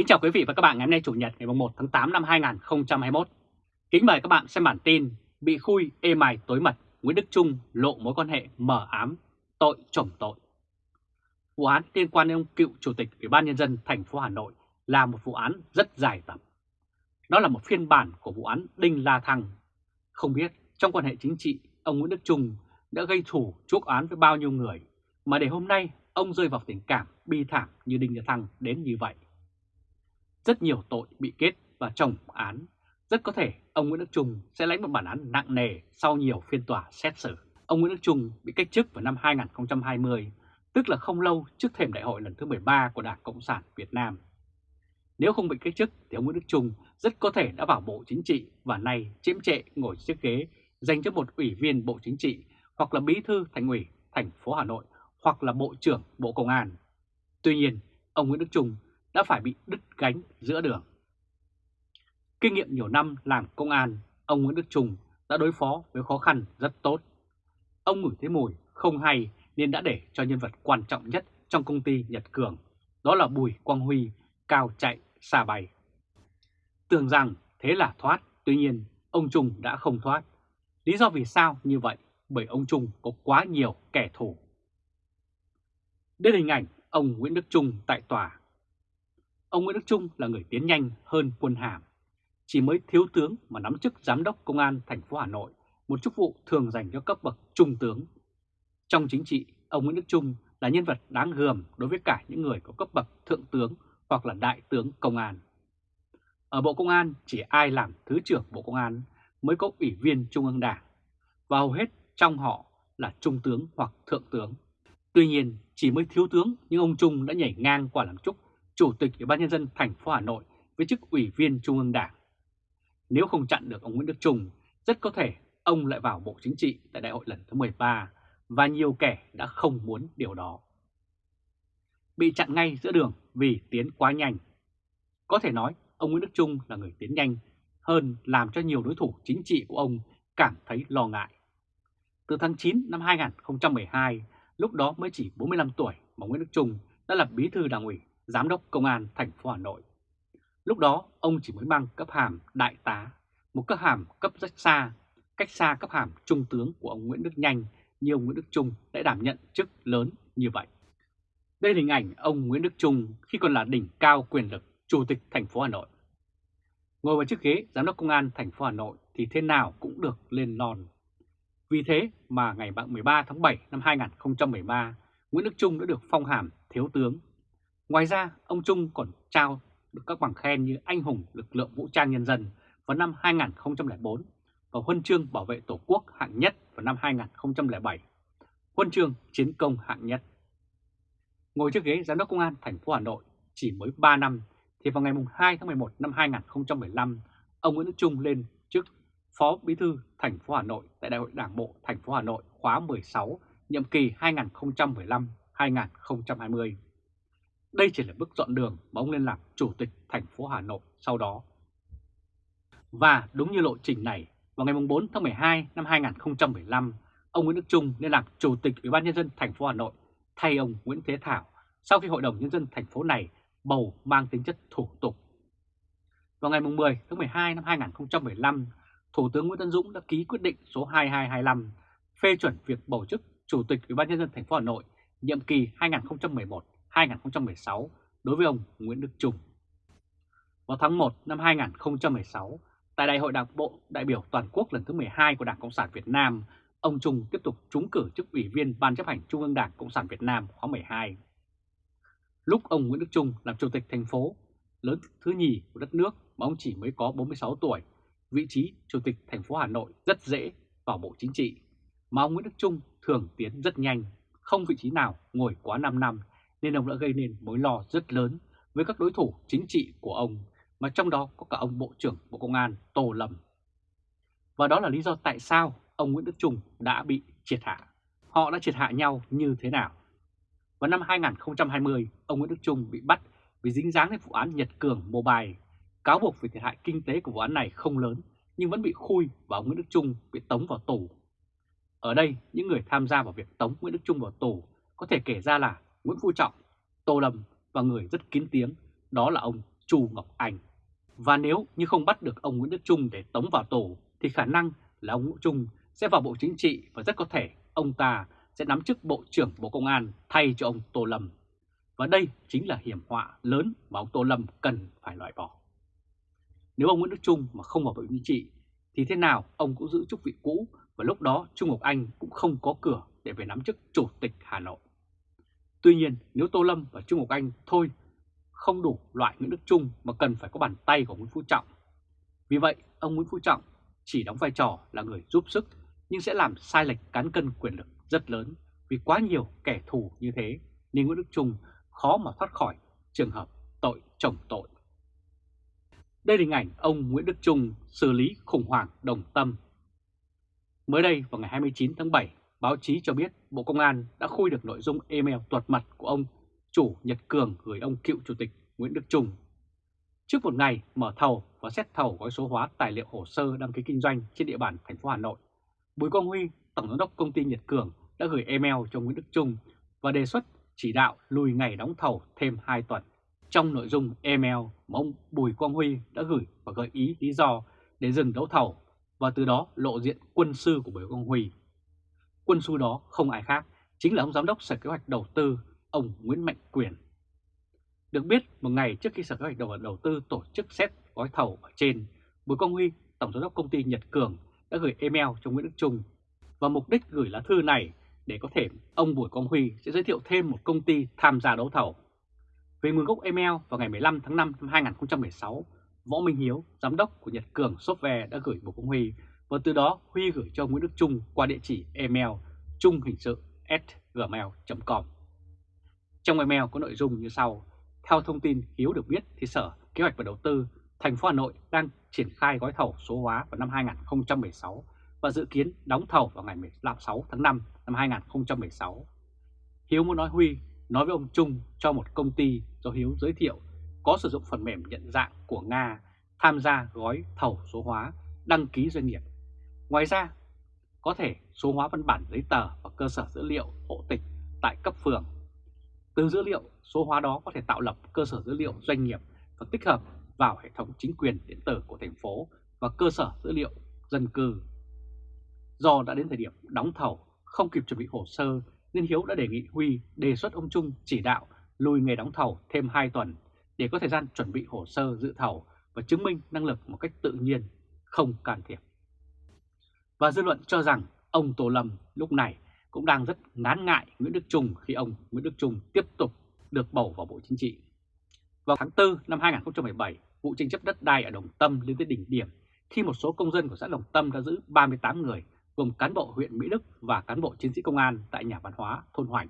Kính chào quý vị và các bạn ngày hôm nay Chủ nhật ngày 1 tháng 8 năm 2021. Kính mời các bạn xem bản tin Bị khui ê mài tối mật Nguyễn Đức Trung lộ mối quan hệ mở ám, tội chồng tội. Vụ án liên quan đến ông cựu Chủ tịch Ủy ban Nhân dân thành phố Hà Nội là một vụ án rất dài tập. Đó là một phiên bản của vụ án Đinh La Thăng. Không biết trong quan hệ chính trị, ông Nguyễn Đức Trung đã gây thủ chuốc án với bao nhiêu người, mà để hôm nay ông rơi vào tình cảm bi thảm như Đinh La Thăng đến như vậy. Rất nhiều tội bị kết và chồng án. Rất có thể ông Nguyễn Đức Trung sẽ lãnh một bản án nặng nề sau nhiều phiên tòa xét xử. Ông Nguyễn Đức Trung bị cách chức vào năm 2020, tức là không lâu trước thềm đại hội lần thứ 13 của Đảng Cộng sản Việt Nam. Nếu không bị cách chức thì ông Nguyễn Đức Trung rất có thể đã vào Bộ Chính trị và nay chiếm trệ ngồi chiếc ghế dành cho một ủy viên Bộ Chính trị hoặc là bí thư thành ủy thành phố Hà Nội hoặc là Bộ trưởng Bộ Công an. Tuy nhiên, ông Nguyễn Đức Trung đã phải bị đứt gánh giữa đường. Kinh nghiệm nhiều năm làm công an, ông Nguyễn Đức Trung đã đối phó với khó khăn rất tốt. Ông ngửi thấy mùi không hay nên đã để cho nhân vật quan trọng nhất trong công ty Nhật Cường, đó là Bùi Quang Huy, cao chạy, xa bay. Tưởng rằng thế là thoát, tuy nhiên ông Trung đã không thoát. Lý do vì sao như vậy? Bởi ông Trung có quá nhiều kẻ thù. Đây hình ảnh ông Nguyễn Đức Trung tại tòa Ông Nguyễn Đức Trung là người tiến nhanh hơn quân hàm. Chỉ mới thiếu tướng mà nắm chức giám đốc công an thành phố Hà Nội, một chức vụ thường dành cho cấp bậc trung tướng. Trong chính trị, ông Nguyễn Đức Trung là nhân vật đáng gờm đối với cả những người có cấp bậc thượng tướng hoặc là đại tướng công an. Ở Bộ Công an chỉ ai làm Thứ trưởng Bộ Công an mới có ủy viên Trung ương Đảng, và hầu hết trong họ là trung tướng hoặc thượng tướng. Tuy nhiên, chỉ mới thiếu tướng nhưng ông Trung đã nhảy ngang qua làm chúc Chủ tịch Ủy ban nhân dân thành phố Hà Nội với chức ủy viên Trung ương Đảng. Nếu không chặn được ông Nguyễn Đức Trung, rất có thể ông lại vào Bộ Chính trị tại đại hội lần thứ 13 và nhiều kẻ đã không muốn điều đó. Bị chặn ngay giữa đường vì tiến quá nhanh. Có thể nói ông Nguyễn Đức Trung là người tiến nhanh hơn làm cho nhiều đối thủ chính trị của ông cảm thấy lo ngại. Từ tháng 9 năm 2012, lúc đó mới chỉ 45 tuổi mà Nguyễn Đức Trung đã là bí thư đảng ủy Giám đốc Công an thành phố Hà Nội. Lúc đó ông chỉ mới mang cấp hàm đại tá, một cấp hàm cấp rất xa, cách xa cấp hàm trung tướng của ông Nguyễn Đức Nhanh như ông Nguyễn Đức Trung đã đảm nhận chức lớn như vậy. Đây là hình ảnh ông Nguyễn Đức Trung khi còn là đỉnh cao quyền lực Chủ tịch thành phố Hà Nội. Ngồi vào chiếc ghế Giám đốc Công an thành phố Hà Nội thì thế nào cũng được lên non. Vì thế mà ngày 13 tháng 7 năm 2013, Nguyễn Đức Trung đã được phong hàm Thiếu tướng Ngoài ra, ông Trung còn trao được các bằng khen như Anh hùng lực lượng vũ trang nhân dân vào năm 2004 và Huân chương bảo vệ Tổ quốc hạng nhất vào năm 2007, Huân chương chiến công hạng nhất. Ngồi trước ghế Giám đốc Công an thành phố Hà Nội chỉ mới 3 năm thì vào ngày 2 tháng 11 năm 2015, ông Nguyễn Đức Trung lên chức Phó Bí thư thành phố Hà Nội tại Đại hội Đảng bộ thành phố Hà Nội khóa 16, nhiệm kỳ 2015-2020. Đây chỉ là bước dọn đường mà ông lên làm chủ tịch thành phố Hà Nội sau đó. Và đúng như lộ trình này, vào ngày 4 tháng 12 năm 2015, ông Nguyễn Đức Trung lên làm chủ tịch Ủy ban nhân dân thành phố Hà Nội thay ông Nguyễn Thế Thảo sau khi Hội đồng nhân dân thành phố này bầu mang tính chất thủ tục. Vào ngày 10 tháng 12 năm 2015, Thủ tướng Nguyễn Tân Dũng đã ký quyết định số 2225 phê chuẩn việc bầu chức Chủ tịch Ủy ban nhân dân thành phố Hà Nội nhiệm kỳ 2011 2016 đối với ông Nguyễn Đức Trung. Vào tháng 1 năm 2016, tại Đại hội Đảng Bộ đại biểu toàn quốc lần thứ 12 của Đảng Cộng sản Việt Nam, ông Trung tiếp tục trúng cử chức ủy viên Ban chấp hành Trung ương Đảng Cộng sản Việt Nam khóa 12. Lúc ông Nguyễn Đức Trung làm chủ tịch thành phố lớn thứ nhì của đất nước mà ông chỉ mới có 46 tuổi, vị trí chủ tịch thành phố Hà Nội rất dễ vào Bộ Chính trị, mà ông Nguyễn Đức Trung thường tiến rất nhanh, không vị trí nào ngồi quá 5 năm nên ông đã gây nên mối lo rất lớn với các đối thủ chính trị của ông, mà trong đó có cả ông Bộ trưởng Bộ Công an Tô Lâm. Và đó là lý do tại sao ông Nguyễn Đức Trung đã bị triệt hạ. Họ đã triệt hạ nhau như thế nào? Vào năm 2020, ông Nguyễn Đức Trung bị bắt vì dính dáng đến vụ án Nhật Cường Mobile. Cáo buộc về thiệt hại kinh tế của vụ án này không lớn, nhưng vẫn bị khui và ông Nguyễn Đức Trung bị tống vào tù. Ở đây, những người tham gia vào việc tống Nguyễn Đức Trung vào tù có thể kể ra là Nguyễn Phú Trọng, Tô Lâm và người rất kín tiếng, đó là ông Chu Ngọc Anh. Và nếu như không bắt được ông Nguyễn Đức Trung để tống vào tù thì khả năng là ông Nguyễn Trung sẽ vào Bộ Chính trị và rất có thể ông ta sẽ nắm chức Bộ trưởng Bộ Công an thay cho ông Tô Lâm. Và đây chính là hiểm họa lớn mà ông Tô Lâm cần phải loại bỏ. Nếu ông Nguyễn Đức Trung mà không vào Bộ Chính trị thì thế nào ông cũng giữ chức vị cũ và lúc đó Trung Ngọc Anh cũng không có cửa để về nắm chức Chủ tịch Hà Nội. Tuy nhiên nếu Tô Lâm và Trung Ngọc Anh thôi không đủ loại Nguyễn Đức Trung mà cần phải có bàn tay của Nguyễn Phú Trọng. Vì vậy ông Nguyễn Phú Trọng chỉ đóng vai trò là người giúp sức nhưng sẽ làm sai lệch cán cân quyền lực rất lớn vì quá nhiều kẻ thù như thế nên Nguyễn Đức Trung khó mà thoát khỏi trường hợp tội chồng tội. Đây là hình ảnh ông Nguyễn Đức Trung xử lý khủng hoảng đồng tâm. Mới đây vào ngày 29 tháng 7, báo chí cho biết Bộ Công an đã khui được nội dung email tuột mật của ông chủ Nhật Cường gửi ông cựu chủ tịch Nguyễn Đức Trung. Trước một ngày mở thầu và xét thầu gói số hóa tài liệu hồ sơ đăng ký kinh doanh trên địa bàn thành phố Hà Nội, Bùi Quang Huy, Tổng giám đốc công ty Nhật Cường đã gửi email cho Nguyễn Đức Trung và đề xuất chỉ đạo lùi ngày đóng thầu thêm 2 tuần. Trong nội dung email mà ông Bùi Quang Huy đã gửi và gợi ý lý do để dừng đấu thầu và từ đó lộ diện quân sư của Bùi Quang Huy. Quân sư đó không ai khác, chính là ông Giám đốc Sở Kế hoạch Đầu tư, ông Nguyễn Mạnh Quyền. Được biết, một ngày trước khi Sở Kế hoạch Đầu, đầu tư tổ chức xét gói thầu ở trên, Bùi Quang Huy, Tổng Giám đốc Công ty Nhật Cường đã gửi email cho Nguyễn Đức Trung và mục đích gửi lá thư này để có thể ông Bùi Quang Huy sẽ giới thiệu thêm một công ty tham gia đấu thầu. Về nguồn gốc email vào ngày 15 tháng 5 năm 2016, Võ Minh Hiếu, giám đốc của Nhật Cường Software đã gửi Bùi Quang Huy và từ đó Huy gửi cho Nguyễn Đức Trung qua địa chỉ email trung hình sự gmail.com. Trong email có nội dung như sau. Theo thông tin Hiếu được biết thì Sở Kế hoạch và Đầu tư thành phố Hà Nội đang triển khai gói thầu số hóa vào năm 2016 và dự kiến đóng thầu vào ngày 16 tháng 5 năm 2016. Hiếu muốn nói Huy, nói với ông Trung cho một công ty do Hiếu giới thiệu có sử dụng phần mềm nhận dạng của Nga tham gia gói thầu số hóa đăng ký doanh nghiệp. Ngoài ra, có thể số hóa văn bản giấy tờ và cơ sở dữ liệu hộ tịch tại cấp phường. Từ dữ liệu số hóa đó có thể tạo lập cơ sở dữ liệu doanh nghiệp và tích hợp vào hệ thống chính quyền điện tử của thành phố và cơ sở dữ liệu dân cư. Do đã đến thời điểm đóng thầu, không kịp chuẩn bị hồ sơ nên Hiếu đã đề nghị Huy đề xuất ông Trung chỉ đạo lùi ngày đóng thầu thêm 2 tuần để có thời gian chuẩn bị hồ sơ dự thầu và chứng minh năng lực một cách tự nhiên, không can thiệp. Và dư luận cho rằng ông Tô Lâm lúc này cũng đang rất ngán ngại Nguyễn Đức Trung khi ông Nguyễn Đức Trung tiếp tục được bầu vào Bộ Chính trị. Vào tháng 4 năm 2017, vụ tranh chấp đất đai ở Đồng Tâm lên tới đỉnh điểm khi một số công dân của xã Đồng Tâm đã giữ 38 người gồm cán bộ huyện Mỹ Đức và cán bộ chiến sĩ công an tại nhà văn hóa thôn Hoành.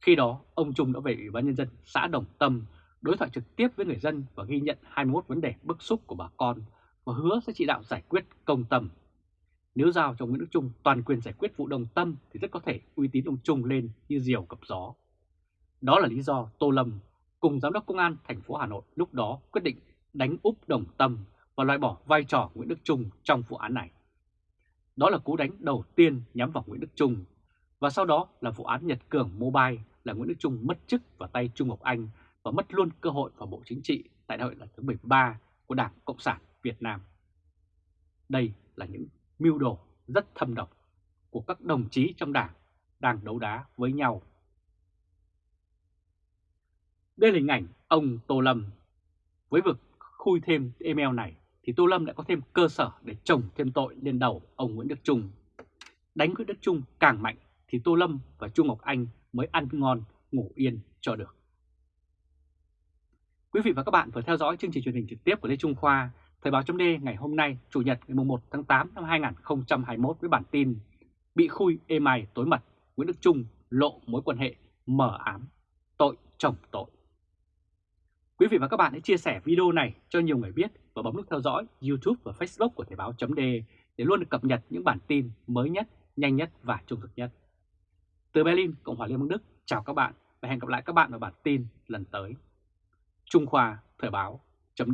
Khi đó, ông Trung đã về Ủy ban Nhân dân xã Đồng Tâm đối thoại trực tiếp với người dân và ghi nhận 21 vấn đề bức xúc của bà con và hứa sẽ chỉ đạo giải quyết công tâm. Nếu giao cho Nguyễn Đức Trung, toàn quyền giải quyết vụ đồng tâm thì rất có thể uy tín ông Trung lên như diều gặp gió. Đó là lý do Tô Lâm cùng Giám đốc Công an thành phố Hà Nội lúc đó quyết định đánh úp đồng tâm và loại bỏ vai trò Nguyễn Đức Trung trong vụ án này. Đó là cú đánh đầu tiên nhắm vào Nguyễn Đức Trung và sau đó là vụ án Nhật Cường Mobile là Nguyễn Đức Trung mất chức vào tay Trung Ngọc Anh và mất luôn cơ hội vào Bộ Chính trị tại đại hội lần thứ 13 của Đảng Cộng sản Việt Nam. Đây là những mưu đồ rất thâm độc của các đồng chí trong đảng đang đấu đá với nhau. Đây là hình ảnh ông Tô Lâm. Với vực khui thêm email này thì Tô Lâm lại có thêm cơ sở để trồng thêm tội lên đầu ông Nguyễn Đức Trung. Đánh Nguyễn Đức Trung càng mạnh thì Tô Lâm và Trung Ngọc Anh mới ăn ngon, ngủ yên cho được. Quý vị và các bạn vừa theo dõi chương trình truyền hình trực tiếp của Lê Trung Khoa, Thời báo chấm ngày hôm nay, Chủ nhật ngày 1 tháng 8 năm 2021 với bản tin Bị khui êm ai tối mật, Nguyễn Đức Trung lộ mối quan hệ mở ám, tội chồng tội. Quý vị và các bạn hãy chia sẻ video này cho nhiều người biết và bấm nút theo dõi YouTube và Facebook của Thời báo chấm để luôn được cập nhật những bản tin mới nhất, nhanh nhất và trung thực nhất. Từ Berlin, Cộng hòa Liên bang Đức, chào các bạn và hẹn gặp lại các bạn ở bản tin lần tới. Trung Khoa Thời báo chấm